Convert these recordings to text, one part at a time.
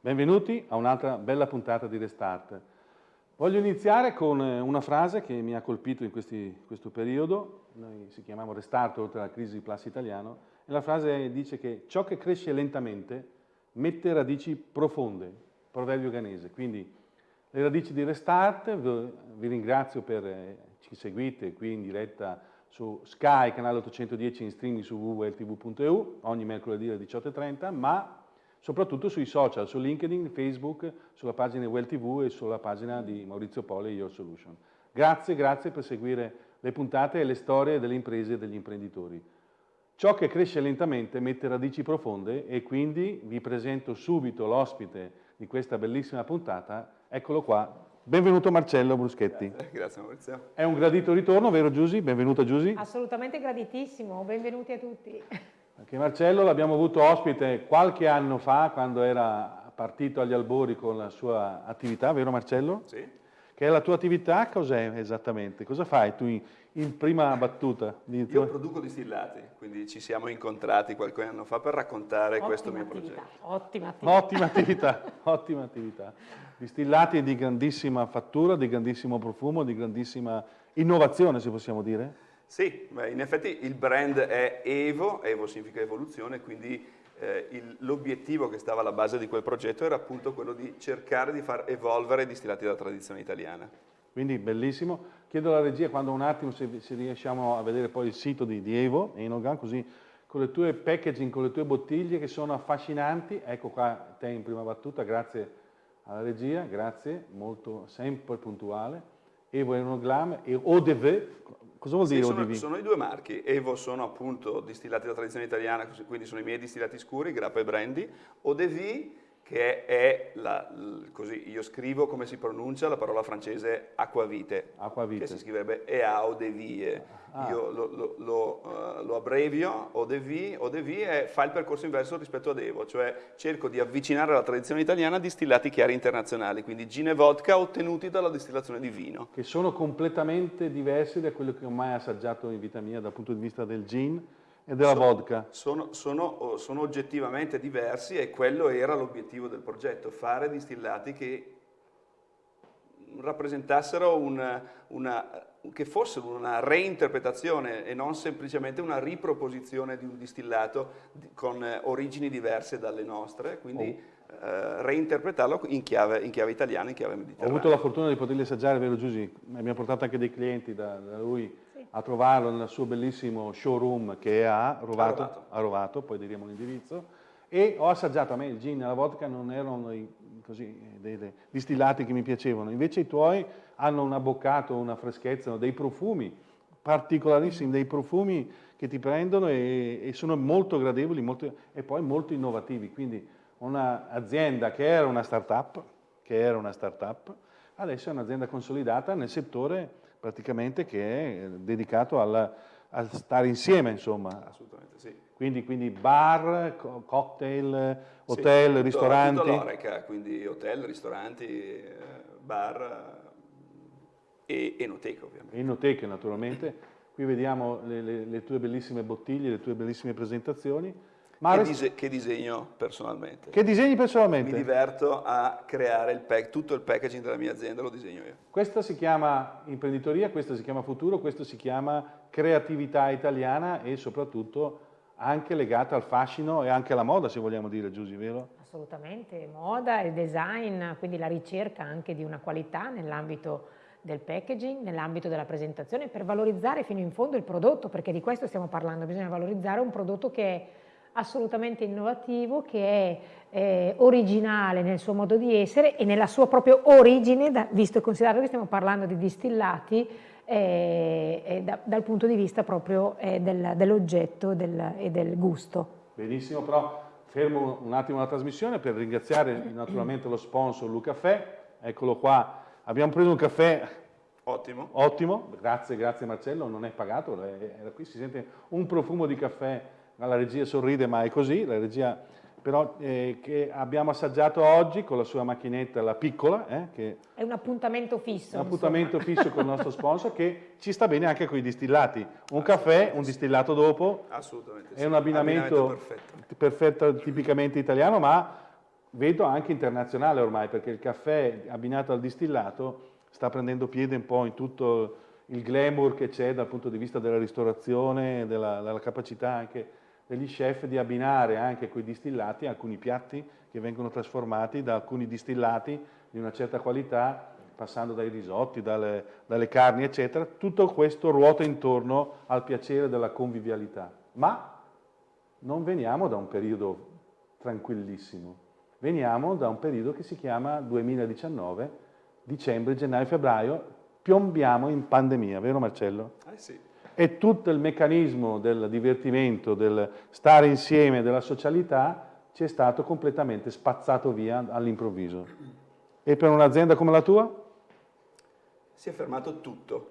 Benvenuti a un'altra bella puntata di Restart. Voglio iniziare con eh, una frase che mi ha colpito in questi, questo periodo, noi si chiamiamo Restart oltre alla crisi di Plus Italiano, e la frase dice che ciò che cresce lentamente mette radici profonde proverbio ghanese. Quindi le radici di Restart, vi ringrazio per eh, ci seguite qui in diretta su Sky, canale 810 in streaming su www.ltv.eu, ogni mercoledì alle 18.30, ma soprattutto sui social, su LinkedIn, Facebook, sulla pagina di Well TV e sulla pagina di Maurizio Poli Your Solution. Grazie, grazie per seguire le puntate e le storie delle imprese e degli imprenditori. Ciò che cresce lentamente mette radici profonde e quindi vi presento subito l'ospite di questa bellissima puntata, eccolo qua, benvenuto Marcello Bruschetti. Grazie, grazie Maurizio. È un gradito ritorno, vero Giusy? Benvenuta Giusy. Assolutamente graditissimo, benvenuti a tutti. Anche Marcello l'abbiamo avuto ospite qualche anno fa quando era partito agli albori con la sua attività, vero Marcello? Sì. Che è la tua attività? Cos'è esattamente? Cosa fai tu in, in prima battuta? Io produco distillati, quindi ci siamo incontrati qualche anno fa per raccontare ottima questo mio attività. progetto. Ottima attività. Ottima attività, ottima attività. Distillati di grandissima fattura, di grandissimo profumo, di grandissima innovazione, se possiamo dire? Sì, beh, in effetti il brand è Evo, Evo significa evoluzione, quindi eh, l'obiettivo che stava alla base di quel progetto era appunto quello di cercare di far evolvere i distillati della tradizione italiana. Quindi bellissimo. Chiedo alla regia quando un attimo se, se riusciamo a vedere poi il sito di, di Evo, Enogan, così con le tue packaging, con le tue bottiglie che sono affascinanti. Ecco qua te in prima battuta, grazie alla regia, grazie, molto sempre puntuale. Evo Enoglam e ODV, Cosa vuol dire sì, ODV? Sono, sono, i due marchi. Evo sono appunto distillati della tradizione italiana, quindi sono i miei distillati scuri, grappa e brandy. ODV che è, la, così io scrivo come si pronuncia la parola francese acquavite, acquavite. che si scriverebbe EA o de vie. Ah. Io lo, lo, lo, uh, lo abbrevio, ODV, ODV è, fa il percorso inverso rispetto ad Evo, cioè cerco di avvicinare alla tradizione italiana distillati chiari internazionali, quindi gin e vodka ottenuti dalla distillazione di vino. Che sono completamente diversi da quello che ho mai assaggiato in vita mia dal punto di vista del gin, e della sono, vodka. Sono, sono, sono, oggettivamente diversi e quello era l'obiettivo del progetto, fare distillati che rappresentassero una, una, che fossero una reinterpretazione e non semplicemente una riproposizione di un distillato con origini diverse dalle nostre, quindi oh. eh, reinterpretarlo in chiave, in chiave, italiana, in chiave mediterranea. Ho avuto la fortuna di poterli assaggiare, vero Giusy? Abbiamo portato anche dei clienti da, da lui a trovarlo nel suo bellissimo showroom che è a Rovato, a Rovato. A Rovato poi diremo l'indirizzo, e ho assaggiato, a me il gin e la vodka non erano i, così, dei, dei distillati che mi piacevano, invece i tuoi hanno un abboccato, una freschezza, dei profumi particolarissimi, dei profumi che ti prendono e, e sono molto gradevoli molto, e poi molto innovativi, quindi un'azienda che era una start-up, che era una start-up, adesso è un'azienda consolidata nel settore praticamente che è eh, dedicato alla, a stare insieme, insomma. Assolutamente sì. Quindi, quindi bar, cocktail, hotel, sì, ristoranti? Tutto l'oreca, quindi hotel, ristoranti, eh, bar e enoteca ovviamente. Enoteche naturalmente. Qui vediamo le, le, le tue bellissime bottiglie, le tue bellissime presentazioni. Che, dise che, disegno personalmente. Che disegni personalmente? Mi diverto a creare il pack, tutto il packaging della mia azienda lo disegno io. Questa si chiama imprenditoria, questa si chiama futuro, questo si chiama creatività italiana e soprattutto anche legata al fascino e anche alla moda, se vogliamo dire, Giusy, vero? Assolutamente, moda e design, quindi la ricerca anche di una qualità nell'ambito del packaging, nell'ambito della presentazione, per valorizzare fino in fondo il prodotto, perché di questo stiamo parlando, bisogna valorizzare un prodotto che è assolutamente innovativo, che è eh, originale nel suo modo di essere e nella sua propria origine, da, visto e considerato che stiamo parlando di distillati, eh, da, dal punto di vista proprio eh, del, dell'oggetto del, e del gusto. Benissimo, però fermo un attimo la trasmissione per ringraziare naturalmente lo sponsor Lucaffè, eccolo qua, abbiamo preso un caffè Ottimo. Ottimo, grazie, grazie Marcello, non è pagato, era qui si sente un profumo di caffè la regia sorride ma è così, la regia però eh, che abbiamo assaggiato oggi con la sua macchinetta, la piccola. Eh, che è un appuntamento fisso. Un appuntamento fisso con il nostro sponsor che ci sta bene anche con i distillati. Un caffè, un distillato dopo. Assolutamente. È un abbinamento, abbinamento perfetto. perfetto, tipicamente italiano, ma vedo anche internazionale ormai, perché il caffè abbinato al distillato sta prendendo piede un po' in tutto il glamour che c'è dal punto di vista della ristorazione, della, della capacità anche degli chef di abbinare anche quei distillati alcuni piatti che vengono trasformati da alcuni distillati di una certa qualità, passando dai risotti, dalle, dalle carni, eccetera. Tutto questo ruota intorno al piacere della convivialità. Ma non veniamo da un periodo tranquillissimo, veniamo da un periodo che si chiama 2019, dicembre, gennaio, febbraio, piombiamo in pandemia, vero Marcello? Eh sì. E tutto il meccanismo del divertimento, del stare insieme, della socialità, ci è stato completamente spazzato via all'improvviso. E per un'azienda come la tua? Si è fermato tutto.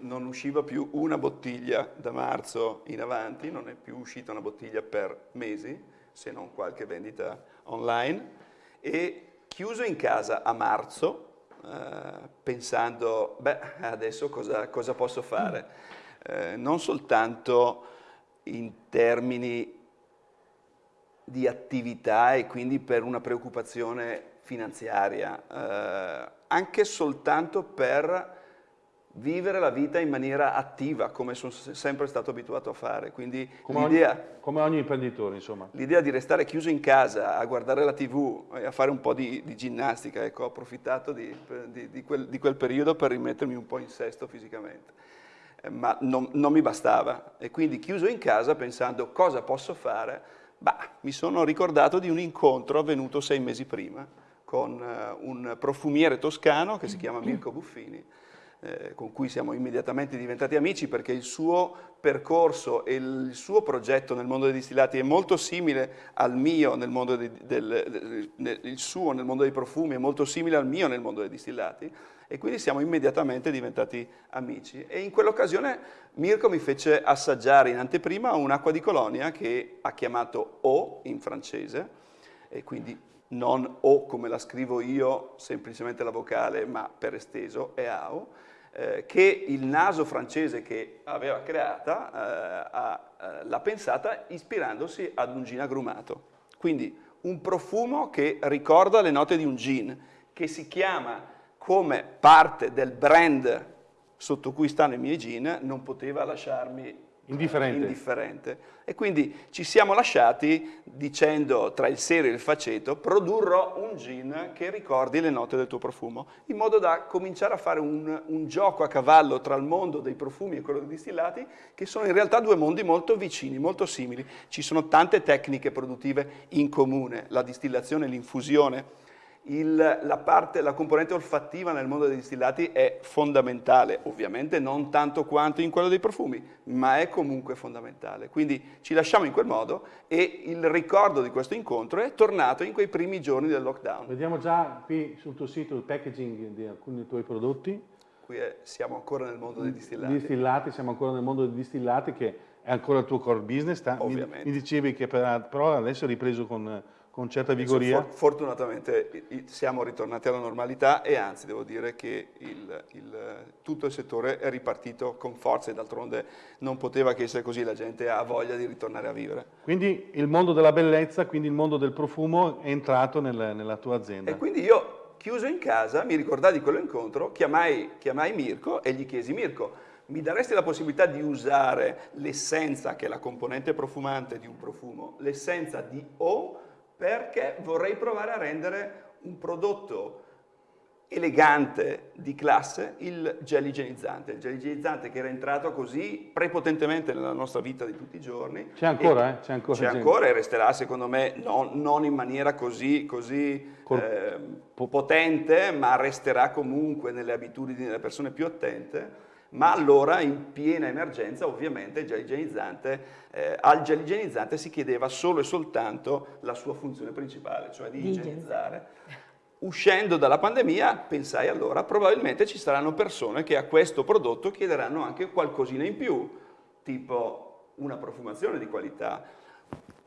Non usciva più una bottiglia da marzo in avanti, non è più uscita una bottiglia per mesi, se non qualche vendita online. E chiuso in casa a marzo, eh, pensando, beh, adesso cosa, cosa posso fare? Eh, non soltanto in termini di attività e quindi per una preoccupazione finanziaria, eh, anche soltanto per vivere la vita in maniera attiva, come sono sempre stato abituato a fare. Quindi come, ogni, come ogni imprenditore, insomma. L'idea di restare chiuso in casa, a guardare la tv e a fare un po' di, di ginnastica, ecco, ho approfittato di, di, quel, di, quel, periodo per rimettermi un po' in sesto fisicamente. Eh, ma non, non mi bastava e quindi chiuso in casa pensando cosa posso fare, bah, mi sono ricordato di un incontro avvenuto sei mesi prima con uh, un profumiere toscano che si chiama Mirko Buffini, eh, con cui siamo immediatamente diventati amici perché il suo percorso e il suo progetto nel mondo dei distillati è molto simile al mio nel mondo dei, del, del, il suo nel mondo dei profumi è molto simile al mio nel mondo dei distillati e quindi siamo immediatamente diventati amici. E in quell'occasione Mirko mi fece assaggiare in anteprima un'acqua di colonia che ha chiamato O in francese e quindi non O come la scrivo io, semplicemente la vocale, ma per esteso, è AO, eh, che il naso francese che aveva creata eh, eh, l'ha pensata ispirandosi ad un gin agrumato. Quindi un profumo che ricorda le note di un gin, che si chiama come parte del brand sotto cui stanno i miei gin, non poteva lasciarmi Indifferente. indifferente. E quindi ci siamo lasciati dicendo tra il serio e il faceto produrrò un gin che ricordi le note del tuo profumo, in modo da cominciare a fare un, un gioco a cavallo tra il mondo dei profumi e quello dei distillati, che sono in realtà due mondi molto vicini, molto simili. Ci sono tante tecniche produttive in comune, la distillazione, l'infusione, il, la, parte, la componente olfattiva nel mondo dei distillati è fondamentale, ovviamente non tanto quanto in quello dei profumi, ma è comunque fondamentale. Quindi ci lasciamo in quel modo e il ricordo di questo incontro è tornato in quei primi giorni del lockdown. Vediamo già qui sul tuo sito il packaging di alcuni dei tuoi prodotti. Qui è, siamo ancora nel mondo dei distillati. Distillati, siamo ancora nel mondo dei distillati che è ancora il tuo core business. Ovviamente. Mi, mi dicevi che per, però adesso è ripreso con con certa vigoria? For fortunatamente siamo ritornati alla normalità e anzi devo dire che il, il, tutto il settore è ripartito con forza e d'altronde non poteva che essere così, la gente ha voglia di ritornare a vivere. Quindi il mondo della bellezza, quindi il mondo del profumo è entrato nel, nella tua azienda. E quindi io chiuso in casa mi ricordai di quell'incontro, chiamai, chiamai Mirko e gli chiesi Mirko mi daresti la possibilità di usare l'essenza che è la componente profumante di un profumo, l'essenza di O perché vorrei provare a rendere un prodotto elegante di classe il gel igienizzante, il gel igienizzante che era entrato così prepotentemente nella nostra vita di tutti i giorni. C'è ancora, eh? C'è ancora, c'è ancora e resterà secondo me non, non in maniera così, così eh, potente, ma resterà comunque nelle abitudini delle persone più attente ma allora in piena emergenza ovviamente il gel igienizzante, eh, al gel igienizzante si chiedeva solo e soltanto la sua funzione principale, cioè di igienizzare. Uscendo dalla pandemia pensai allora probabilmente ci saranno persone che a questo prodotto chiederanno anche qualcosina in più, tipo una profumazione di qualità,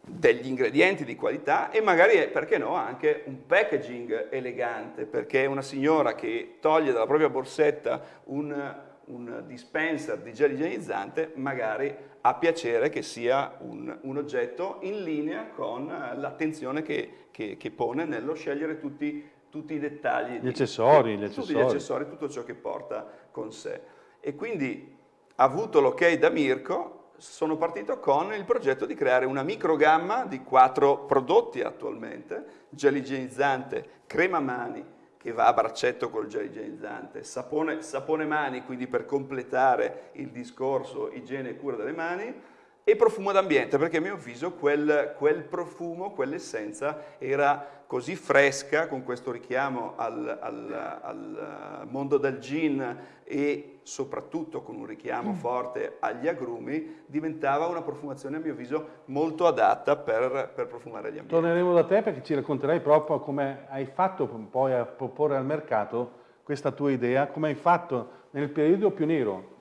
degli ingredienti di qualità e magari, perché no, anche un packaging elegante, perché una signora che toglie dalla propria borsetta un un dispenser di gel igienizzante magari ha piacere che sia un, un oggetto in linea con l'attenzione che, che, che, pone nello scegliere tutti, tutti i dettagli. Gli accessori, di, gli tutti accessori. gli accessori, tutto ciò che porta con sé. E quindi, avuto l'ok da Mirko, sono partito con il progetto di creare una microgamma di quattro prodotti attualmente, gel igienizzante, crema mani, che va a braccetto col gel igienizzante, sapone, sapone mani, quindi per completare il discorso igiene e cura delle mani, e profumo d'ambiente, perché a mio avviso quel, quel profumo, quell'essenza era così fresca, con questo richiamo al, al, al, mondo del gin e soprattutto con un richiamo mm. forte agli agrumi, diventava una profumazione a mio avviso molto adatta per, per profumare gli ambienti. Torneremo da te perché ci racconterai proprio come hai fatto poi a proporre al mercato questa tua idea, come hai fatto nel periodo più nero,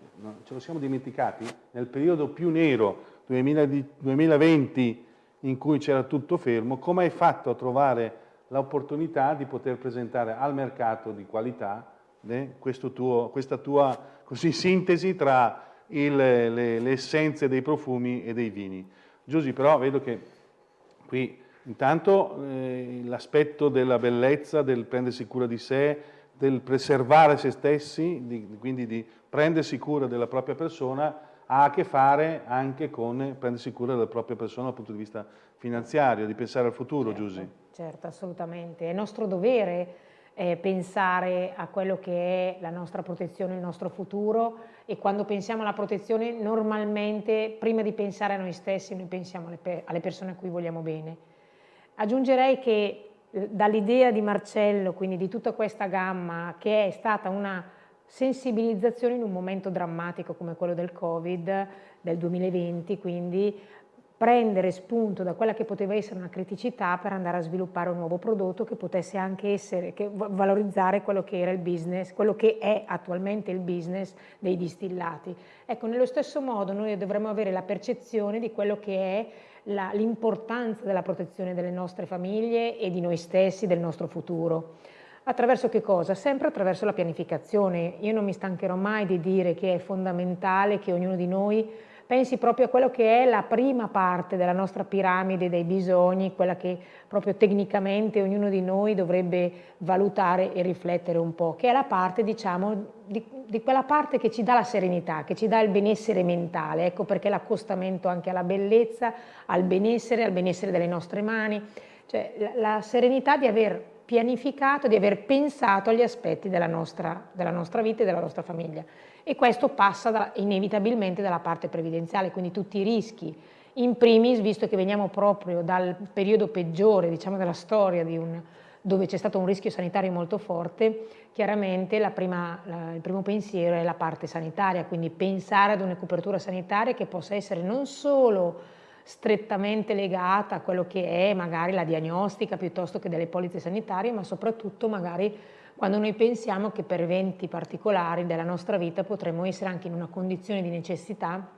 ce lo siamo dimenticati, nel periodo più nero 2020 in cui c'era tutto fermo, come hai fatto a trovare l'opportunità di poter presentare al mercato di qualità eh, tuo, questa tua così, sintesi tra il, le, le, essenze dei profumi e dei vini. Giusy, però vedo che qui intanto eh, l'aspetto della bellezza, del prendersi cura di sé, del preservare se stessi, di, quindi di prendersi cura della propria persona, ha a che fare anche con prendersi cura della propria persona dal punto di vista finanziario, di pensare al futuro, certo, Giusy. Certo, assolutamente. È nostro dovere eh, pensare a quello che è la nostra protezione, il nostro futuro e quando pensiamo alla protezione normalmente prima di pensare a noi stessi noi pensiamo alle, pe alle persone a cui vogliamo bene. Aggiungerei che dall'idea di Marcello, quindi di tutta questa gamma che è stata una sensibilizzazione in un momento drammatico come quello del Covid del 2020, quindi prendere spunto da quella che poteva essere una criticità per andare a sviluppare un nuovo prodotto che potesse anche essere, che valorizzare quello che era il business, quello che è attualmente il business dei distillati. Ecco, nello stesso modo noi dovremmo avere la percezione di quello che è l'importanza della protezione delle nostre famiglie e di noi stessi, del nostro futuro. Attraverso che cosa? Sempre attraverso la pianificazione. Io non mi stancherò mai di dire che è fondamentale che ognuno di noi pensi proprio a quello che è la prima parte della nostra piramide dei bisogni, quella che proprio tecnicamente ognuno di noi dovrebbe valutare e riflettere un po', che è la parte, diciamo, di, di quella parte che ci dà la serenità, che ci dà il benessere mentale, ecco perché l'accostamento anche alla bellezza, al benessere, al benessere delle nostre mani, cioè la, la serenità di aver pianificato, di aver pensato agli aspetti della nostra, della nostra vita e della nostra famiglia. E questo passa da, inevitabilmente dalla parte previdenziale, quindi tutti i rischi. In primis, visto che veniamo proprio dal periodo peggiore diciamo, della storia un, dove c'è stato un rischio sanitario molto forte, chiaramente la prima, la, il primo pensiero è la parte sanitaria, quindi pensare ad una copertura sanitaria che possa essere non solo strettamente legata a quello che è magari la diagnostica piuttosto che delle polizze sanitarie, ma soprattutto magari quando noi pensiamo che per eventi particolari della nostra vita potremmo essere anche in una condizione di necessità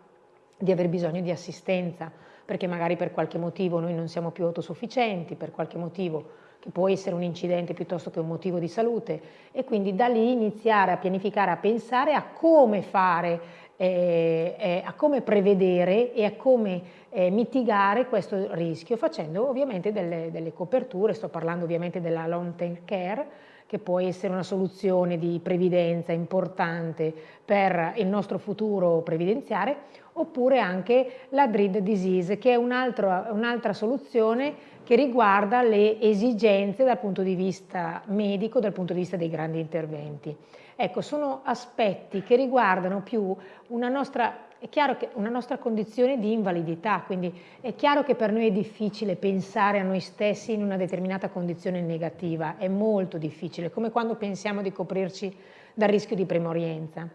di aver bisogno di assistenza, perché magari per qualche motivo noi non siamo più autosufficienti, per qualche motivo che può essere un incidente piuttosto che un motivo di salute e quindi da lì iniziare a pianificare, a pensare a come fare, eh, eh, a come prevedere e a come eh, mitigare questo rischio facendo ovviamente delle, delle, coperture, sto parlando ovviamente della long term care che può essere una soluzione di previdenza importante per il nostro futuro previdenziale oppure anche la dread disease che è un'altra un soluzione che riguarda le esigenze dal punto di vista medico, dal punto di vista dei grandi interventi. Ecco, sono aspetti che riguardano più una nostra è chiaro che una nostra condizione di invalidità, quindi è chiaro che per noi è difficile pensare a noi stessi in una determinata condizione negativa, è molto difficile, come quando pensiamo di coprirci dal rischio di premorienza.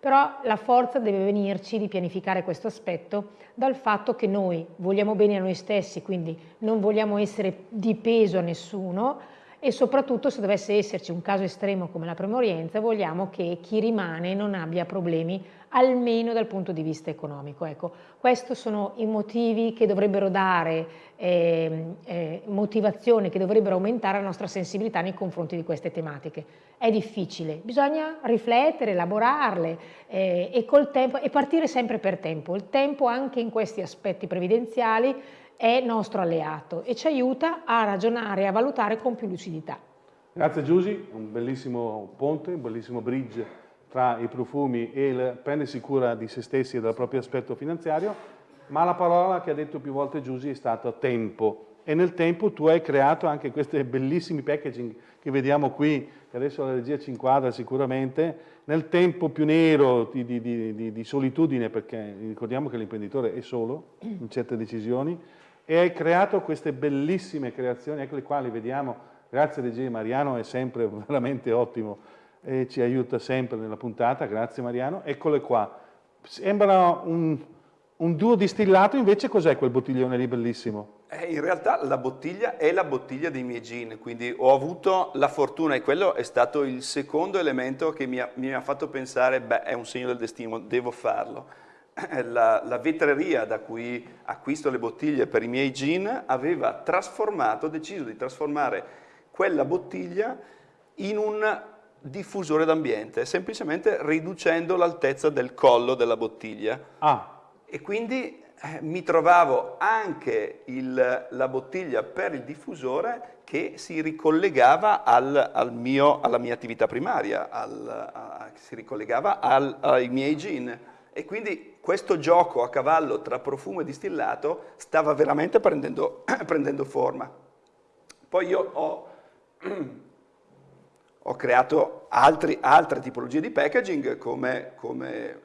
Però la forza deve venirci di pianificare questo aspetto dal fatto che noi vogliamo bene a noi stessi, quindi non vogliamo essere di peso a nessuno e soprattutto se dovesse esserci un caso estremo come la premorienza vogliamo che chi rimane non abbia problemi almeno dal punto di vista economico. Ecco, questi sono i motivi che dovrebbero dare eh, eh, motivazione, che dovrebbero aumentare la nostra sensibilità nei confronti di queste tematiche. È difficile, bisogna riflettere, elaborarle eh, e, tempo, e partire sempre per tempo. Il tempo anche in questi aspetti previdenziali è nostro alleato e ci aiuta a ragionare e a valutare con più lucidità. Grazie Giusy, un bellissimo ponte, un bellissimo bridge tra i profumi e il prendersi cura di se stessi e del proprio aspetto finanziario, ma la parola che ha detto più volte Giusy è stata tempo. E nel tempo tu hai creato anche questi bellissimi packaging che vediamo qui, che adesso la regia ci inquadra sicuramente, nel tempo più nero di, di, di, di solitudine, perché ricordiamo che l'imprenditore è solo in certe decisioni, e hai creato queste bellissime creazioni, eccole qua, le vediamo, grazie regia Mariano, è sempre veramente ottimo e ci aiuta sempre nella puntata, grazie Mariano. Eccole qua. Sembra un, un duo distillato, invece cos'è quel bottiglione lì bellissimo? Eh, in realtà la bottiglia è la bottiglia dei miei gin, quindi ho avuto la fortuna e quello è stato il secondo elemento che mi ha, mi ha fatto pensare, beh, è un segno del destino, devo farlo. La, la, vetreria da cui acquisto le bottiglie per i miei gin aveva trasformato, deciso di trasformare quella bottiglia in un diffusore d'ambiente, semplicemente riducendo l'altezza del collo della bottiglia. Ah. E quindi eh, mi trovavo anche il, la bottiglia per il diffusore che si ricollegava al, al mio, alla mia attività primaria, al, a, si ricollegava al, ai miei gin. E quindi questo gioco a cavallo tra profumo e distillato stava veramente prendendo, prendendo forma. Poi io ho ho creato altri, altre tipologie di packaging come, come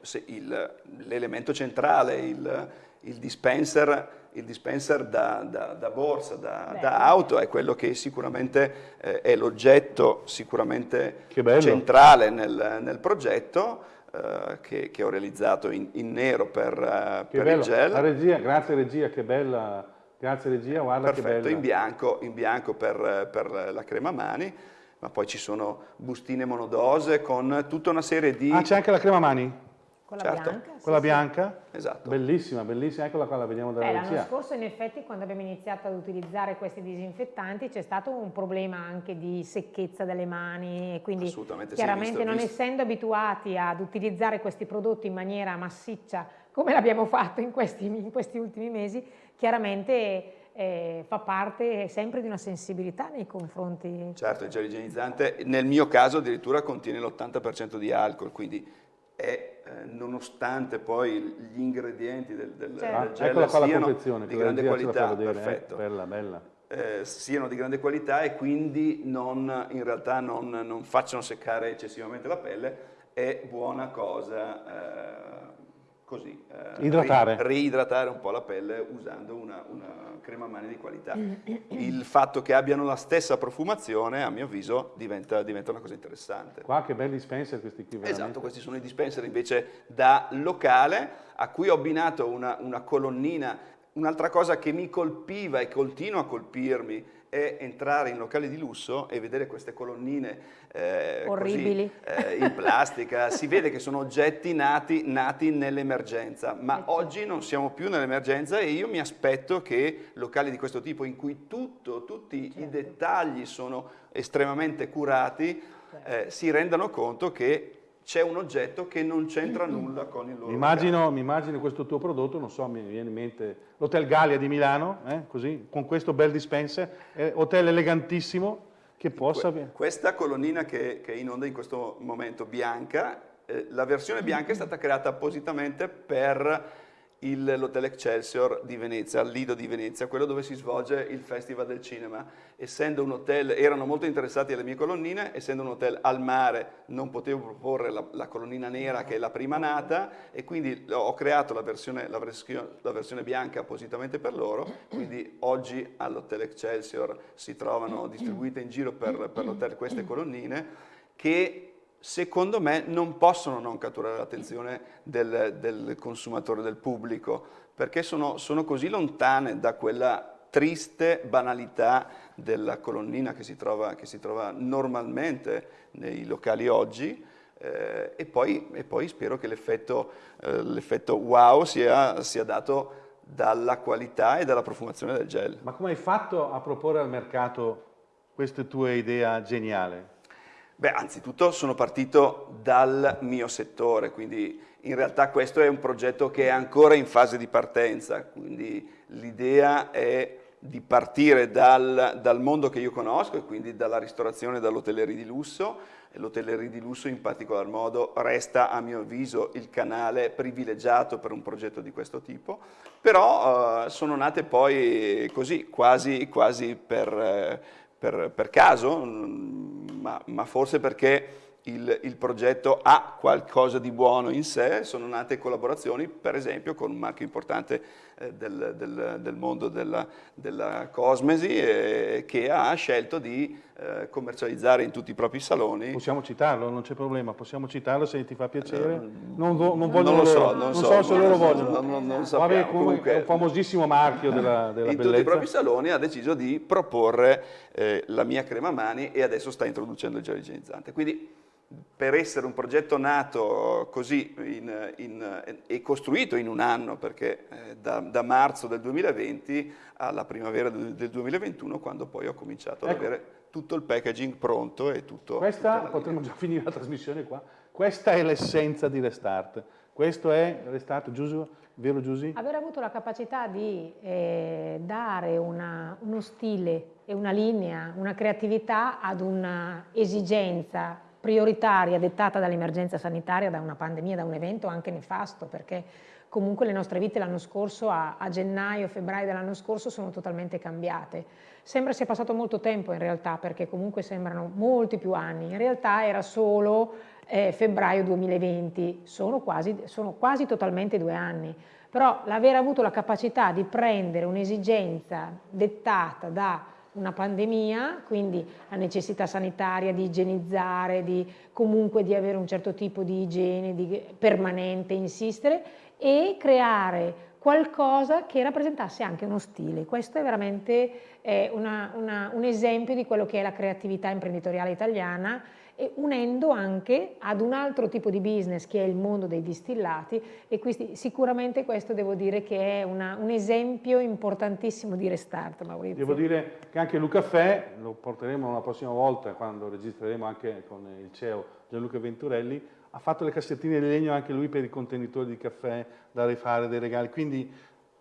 l'elemento centrale, il, il, dispenser, il dispenser da, da, da borsa, da, da, auto, è quello che sicuramente eh, è l'oggetto sicuramente centrale nel, nel progetto. Eh, che, che, ho realizzato in, in nero per, uh, per il gel. La regia, grazie regia, che bella. Grazie regia, guarda Perfetto, che bella. in bianco, in bianco per, per la crema mani ma poi ci sono bustine monodose con tutta una serie di... Ah, c'è anche la crema mani? Quella certo. bianca? Quella sì, bianca? Sì. Esatto. Bellissima, bellissima, eccola qua, la vediamo dalla eh, L'anno scorso in effetti quando abbiamo iniziato ad utilizzare questi disinfettanti c'è stato un problema anche di secchezza delle mani e quindi chiaramente sì, non visto. essendo abituati ad utilizzare questi prodotti in maniera massiccia come l'abbiamo fatto in questi, in questi ultimi mesi, chiaramente eh, fa parte sempre di una sensibilità nei confronti... Certo, il gel igienizzante nel mio caso addirittura contiene l'80% di alcol, quindi è, eh, nonostante poi gli ingredienti del, del, certo. del gel ah, siano di grande qualità, vedere, eh, perfetto. Eh? Bella, bella. Eh, siano di grande qualità e quindi non, in realtà non, non, facciano seccare eccessivamente la pelle, è buona cosa eh, così, eh, Idratare. Ri, riidratare un po' la pelle usando una, una, crema mani di qualità. Il fatto che abbiano la stessa profumazione, a mio avviso, diventa, diventa una cosa interessante. Qua che belli dispenser questi qui veramente. Esatto, questi sono i dispenser invece da locale, a cui ho abbinato una, una colonnina, un'altra cosa che mi colpiva e continua a colpirmi, è entrare in locali di lusso e vedere queste colonnine eh, orribili così, eh, in plastica, si vede che sono oggetti nati, nati nell'emergenza, ma certo. oggi non siamo più nell'emergenza e io mi aspetto che locali di questo tipo in cui tutto, tutti certo. i dettagli sono estremamente curati certo. eh, si rendano conto che c'è un oggetto che non c'entra nulla con il loro mi immagino, mi immagino, questo tuo prodotto, non so, mi viene in mente l'Hotel Gallia di Milano, eh, così, con questo bel dispenser, eh, hotel elegantissimo, che possa... Que questa colonnina che, che, è in onda in questo momento bianca, eh, la versione bianca è stata creata appositamente per l'Hotel Excelsior di Venezia, al Lido di Venezia, quello dove si svolge il Festival del Cinema. Essendo un hotel, erano molto interessati alle mie colonnine, essendo un hotel al mare non potevo proporre la, la colonnina nera che è la prima nata e quindi ho creato la versione, la versione, la versione bianca appositamente per loro, quindi oggi all'Hotel Excelsior si trovano distribuite in giro per, per l'hotel queste colonnine che secondo me non possono non catturare l'attenzione del, del, consumatore, del pubblico, perché sono, sono, così lontane da quella triste banalità della colonnina che si trova, che si trova normalmente nei locali oggi, eh, e, poi, e, poi, spero che l'effetto eh, wow sia, sia dato dalla qualità e dalla profumazione del gel. Ma come hai fatto a proporre al mercato questa tua idea geniale? Beh, anzitutto sono partito dal mio settore, quindi in realtà questo è un progetto che è ancora in fase di partenza, quindi l'idea è di partire dal, dal, mondo che io conosco e quindi dalla ristorazione e dall'hotellerie di lusso. E di lusso in particolar modo resta a mio avviso il canale privilegiato per un progetto di questo tipo, però uh, sono nate poi così, quasi, quasi per, eh, per, per, caso, ma, ma forse perché il, il, progetto ha qualcosa di buono in sé, sono nate collaborazioni per esempio con un marchio importante eh, del, del, del, mondo della, della cosmesi eh, che ha scelto di eh, commercializzare in tutti i propri saloni. Possiamo citarlo, non c'è problema, possiamo citarlo se ti fa piacere. Eh, non, non, non, non lo so, loro, non, so, so se loro vogliono. Non, non, non sappiamo. Vabbè, comunque, è un famosissimo marchio della, della in bellezza. tutti i propri saloni ha deciso di proporre eh, la mia crema mani e adesso sta introducendo il gel igienizzante. Quindi per essere un progetto nato così in, in, e costruito in un anno, perché eh, da, da, marzo del 2020 alla primavera del, del 2021, quando poi ho cominciato ecco. ad avere tutto il packaging pronto e tutto... Questa, potremmo già finire la trasmissione qua, questa è l'essenza di Restart. Questo è Restart, Giuso, vero Giusy? Aver avuto la capacità di eh, dare una, uno stile e una linea, una creatività ad un'esigenza prioritaria dettata dall'emergenza sanitaria, da una pandemia, da un evento anche nefasto, perché comunque le nostre vite l'anno scorso, a, a gennaio, febbraio dell'anno scorso, sono totalmente cambiate. Sembra sia passato molto tempo in realtà, perché comunque sembrano molti più anni, in realtà era solo eh, febbraio 2020, sono quasi, sono quasi totalmente due anni, però l'aver avuto la capacità di prendere un'esigenza dettata da una pandemia, quindi la necessità sanitaria di igienizzare, di, comunque di avere un certo tipo di igiene di, permanente, insistere e creare qualcosa che rappresentasse anche uno stile. Questo è veramente eh, una, una, un esempio di quello che è la creatività imprenditoriale italiana e unendo anche ad un altro tipo di business che è il mondo dei distillati e quindi sicuramente questo devo dire che è una, un esempio importantissimo di restart Maurizio. Devo dire che anche Luca Fè, lo porteremo la prossima volta quando registreremo anche con il CEO Gianluca Venturelli, ha fatto le cassettine di legno anche lui per i contenitori di caffè da rifare, dei regali, quindi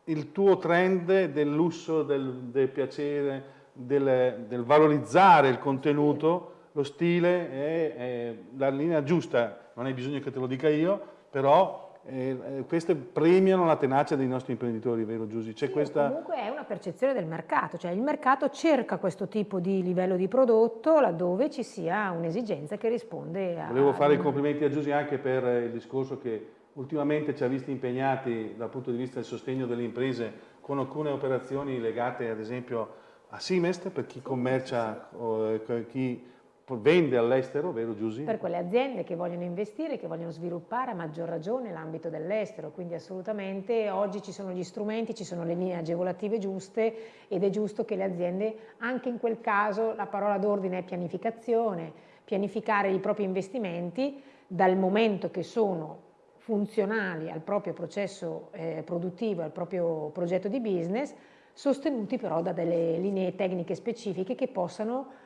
il tuo trend del lusso, del, del piacere, del, del valorizzare il contenuto lo stile è, è, la linea giusta, non hai bisogno che te lo dica io, però eh, eh, queste premiano la tenacia dei nostri imprenditori, vero Giusy? C'è sì, questa... Comunque è una percezione del mercato, cioè il mercato cerca questo tipo di livello di prodotto laddove ci sia un'esigenza che risponde a... Volevo fare i complimenti a Giusy anche per il discorso che ultimamente ci ha visti impegnati dal punto di vista del sostegno delle imprese con alcune operazioni legate ad esempio a Simest per chi commercia, o, chi vende all'estero, vero Giusy? Per quelle aziende che vogliono investire, che vogliono sviluppare a maggior ragione l'ambito dell'estero, quindi assolutamente oggi ci sono gli strumenti, ci sono le linee agevolative giuste ed è giusto che le aziende, anche in quel caso la parola d'ordine è pianificazione, pianificare i propri investimenti dal momento che sono funzionali al proprio processo eh, produttivo, al proprio progetto di business, sostenuti però da delle linee tecniche specifiche che possano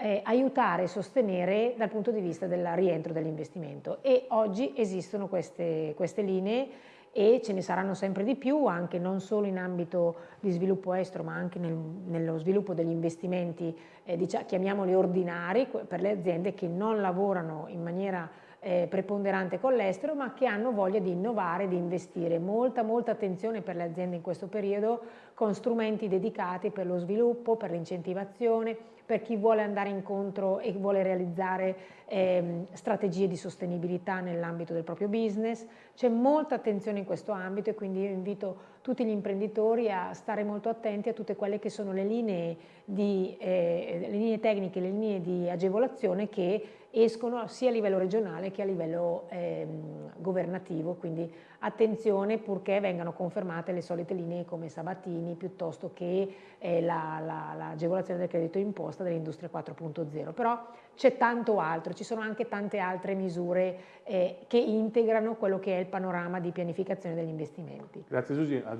eh, aiutare e sostenere dal punto di vista del rientro dell'investimento e oggi esistono queste, queste linee e ce ne saranno sempre di più anche non solo in ambito di sviluppo estero ma anche nel, nello sviluppo degli investimenti eh, diciamo, chiamiamoli ordinari per le aziende che non lavorano in maniera eh, preponderante con l'estero ma che hanno voglia di innovare, di investire. Molta, molta attenzione per le aziende in questo periodo con strumenti dedicati per lo sviluppo, per l'incentivazione, per chi vuole andare incontro e vuole realizzare eh, strategie di sostenibilità nell'ambito del proprio business. C'è molta attenzione in questo ambito e quindi io invito tutti gli imprenditori a stare molto attenti a tutte quelle che sono le linee, di, eh, le linee tecniche, le linee di agevolazione che escono sia a livello regionale che a livello ehm, governativo, quindi attenzione purché vengano confermate le solite linee come Sabatini piuttosto che eh, l'agevolazione la, la, del credito imposta dell'industria 4.0, però c'è tanto altro, ci sono anche tante altre misure eh, che integrano quello che è il panorama di pianificazione degli investimenti. Grazie Giusy, ah,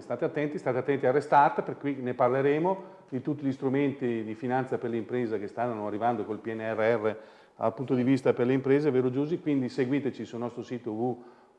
state attenti, state attenti al restart, per cui ne parleremo di tutti gli strumenti di finanza per l'impresa che stanno arrivando col PNRR dal punto di vista per le imprese, vero Giusy? Quindi seguiteci sul nostro sito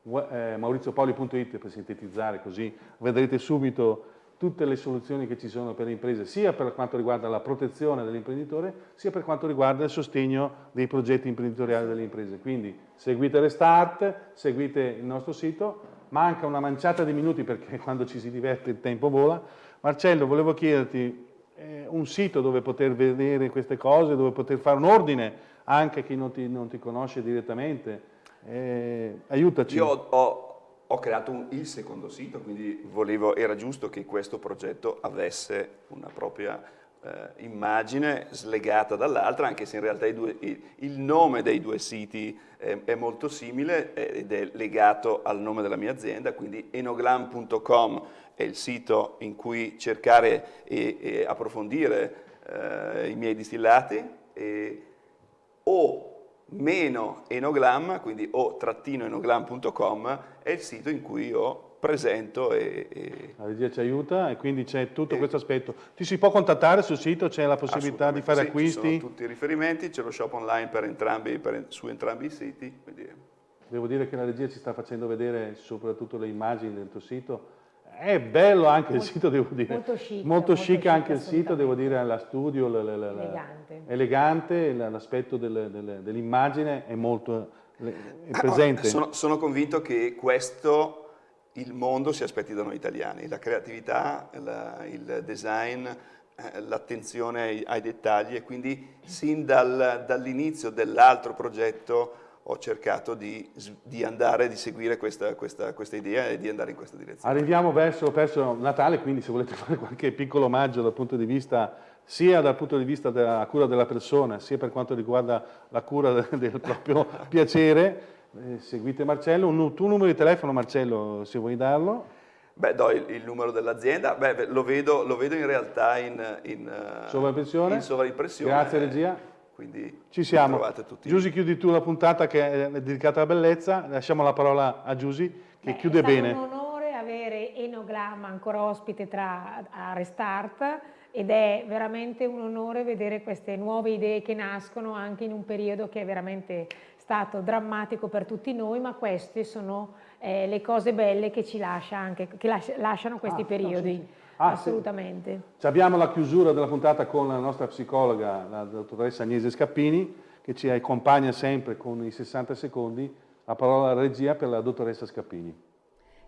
www.mauriziopoli.it per sintetizzare, così vedrete subito tutte le soluzioni che ci sono per le imprese, sia per quanto riguarda la protezione dell'imprenditore, sia per quanto riguarda il sostegno dei progetti imprenditoriali delle imprese. Quindi seguite Restart, seguite il nostro sito, manca una manciata di minuti perché quando ci si diverte il tempo vola. Marcello, volevo chiederti eh, un sito dove poter vedere queste cose, dove poter fare un ordine anche chi non ti, non ti conosce direttamente. Eh, aiutaci. Io ho, ho creato un, il secondo sito, quindi volevo, era giusto che questo progetto avesse una propria eh, immagine slegata dall'altra, anche se in realtà due, il, il, nome dei due siti è, è molto simile ed è legato al nome della mia azienda, quindi enoglam.com è il sito in cui cercare e, e approfondire eh, i miei distillati e, o meno enogram, quindi o trattino enogram.com è il sito in cui io presento e, e... La regia ci aiuta e quindi c'è tutto e... questo aspetto. Ti si può contattare sul sito? C'è la possibilità di fare sì, acquisti? Ci sono tutti i riferimenti, c'è lo shop online per entrambi, per, su entrambi i siti. Quindi... Devo dire che la regia ci sta facendo vedere soprattutto le immagini del tuo sito è bello anche molto, il sito, devo dire. Molto chic. Molto, molto chic, chic anche il sito, devo dire, la studio, la, la, la, elegante. elegante l'aspetto dell'immagine è molto è ah, presente. Sono, sono, convinto che questo il mondo si aspetti da noi italiani, la creatività, il design, eh, l'attenzione ai, ai, dettagli e quindi sin dal, dall'inizio dell'altro progetto ho cercato di, di andare, di seguire questa, questa, questa, idea e di andare in questa direzione. Arriviamo verso, verso, Natale, quindi se volete fare qualche piccolo omaggio dal punto di vista, sia dal punto di vista della cura della persona, sia per quanto riguarda la cura del proprio piacere, eh, seguite Marcello. Un tuo numero di telefono, Marcello, se vuoi darlo. Beh, do il, il numero dell'azienda, lo, vedo, lo vedo in realtà in, in, in sovraimpressione. Grazie regia. Quindi ci siamo. Giusy, chiudi tu la puntata che è dedicata alla bellezza. Lasciamo la parola a Giusy che Beh, chiude bene. È un onore avere Enoglam ancora ospite tra, a Restart ed è veramente un onore vedere queste nuove idee che nascono anche in un periodo che è veramente stato drammatico per tutti noi, ma queste sono eh, le cose belle che ci lascia anche, che lasciano questi ah, periodi. No, sì, sì. Ah, Assolutamente. Sì. Abbiamo la chiusura della puntata con la nostra psicologa, la dottoressa Agnese Scappini, che ci accompagna sempre con i 60 secondi. La parola alla regia per la dottoressa Scappini.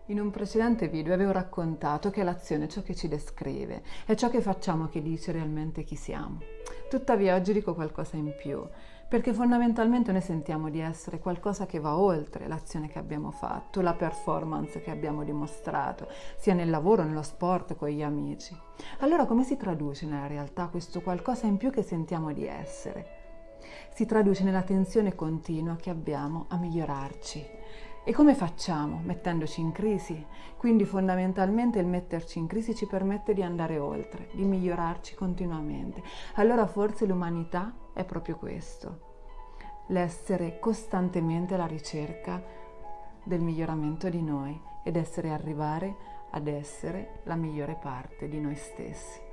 In un precedente video avevo raccontato che l'azione è ciò che ci descrive, è ciò che facciamo che dice realmente chi siamo. Tuttavia oggi dico qualcosa in più perché fondamentalmente noi sentiamo di essere qualcosa che va oltre l'azione che abbiamo fatto, la performance che abbiamo dimostrato, sia nel lavoro, nello sport, con gli amici. Allora come si traduce nella realtà questo qualcosa in più che sentiamo di essere? Si traduce nella tensione continua che abbiamo a migliorarci, e come facciamo? Mettendoci in crisi. Quindi fondamentalmente il metterci in crisi ci permette di andare oltre, di migliorarci continuamente. Allora forse l'umanità è proprio questo, l'essere costantemente alla ricerca del miglioramento di noi ed essere arrivare ad essere la migliore parte di noi stessi.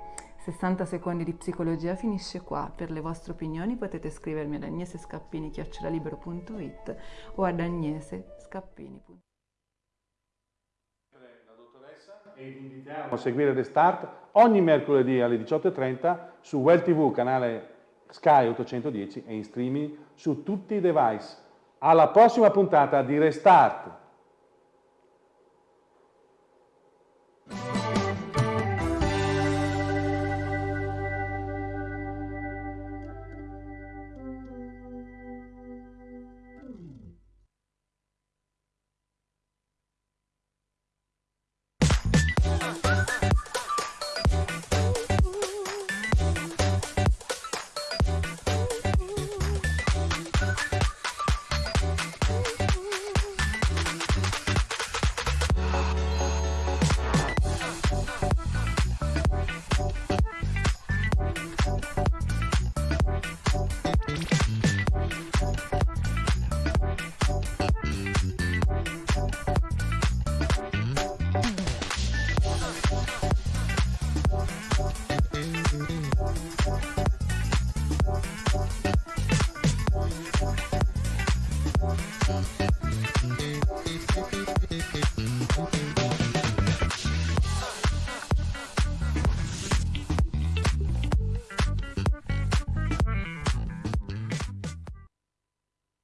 60 secondi di psicologia finisce qua. Per le vostre opinioni potete scrivermi ad agnesescappini.it o ad agnesescappini.it e vi invitiamo a seguire The Start ogni mercoledì alle 18.30 su Well TV, canale Sky 810 e in streaming su tutti i device. Alla prossima puntata di Restart!